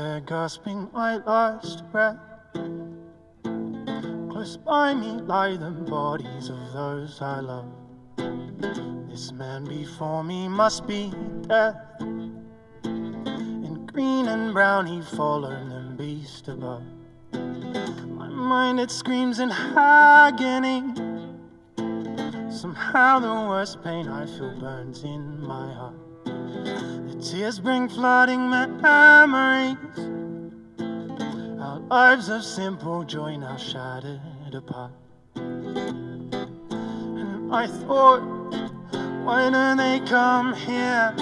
there gasping my last breath. Close by me lie the bodies of those I love. This man before me must be death. In green and brown he followed the beast above. My mind it screams in agony. Somehow the worst pain I feel burns in my heart. The tears bring flooding memories. Our lives of simple joy now shattered apart. And I thought, why do they come here?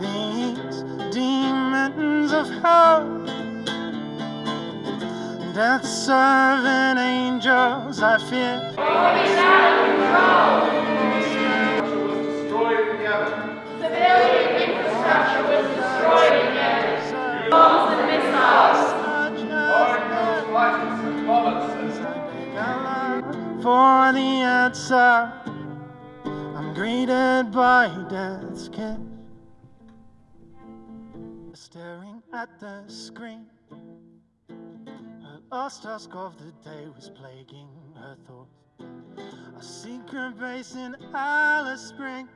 These demons of hell. Death serving angels, I fear. For the answer, I'm greeted by death's kiss. Staring at the screen, her last task of the day was plaguing her thoughts. A secret base in Alice Springs.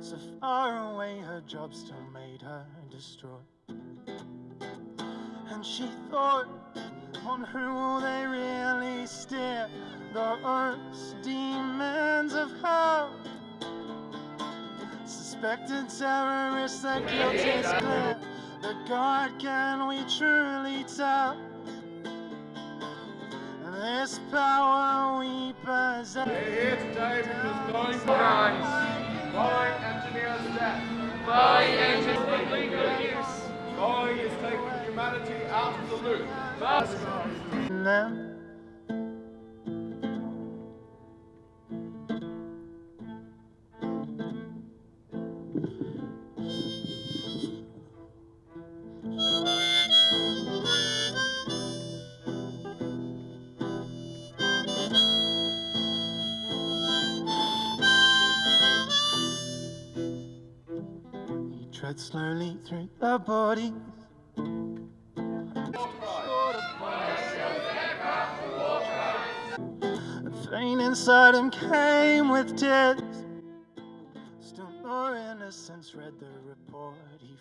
So far away, her job still made her distraught. And she thought, on who will they really steer? Those demons of hell. Suspected terrorists, their guilt is clear. The God can we truly tell? This power we possess. We're here today because humanity out of the loop. treads slowly through the bodies. The pain inside him came with tears. Still more innocence read the report he